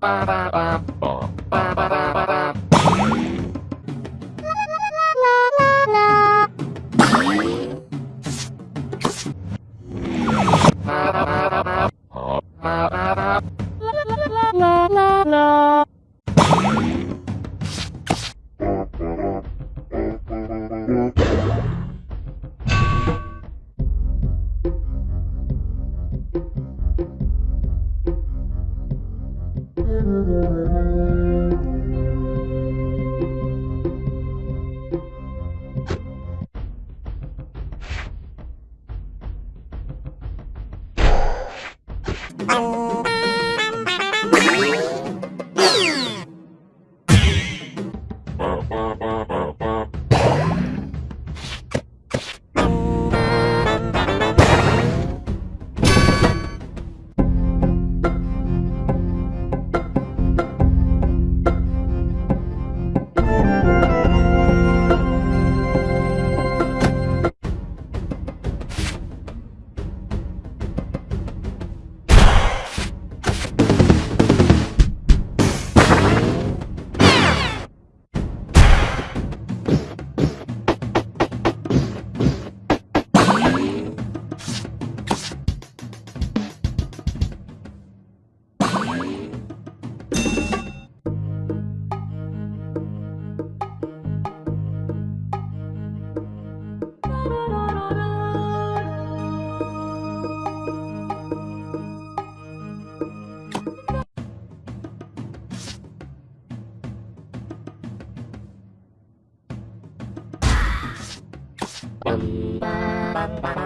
Bum, bum, Anh bum.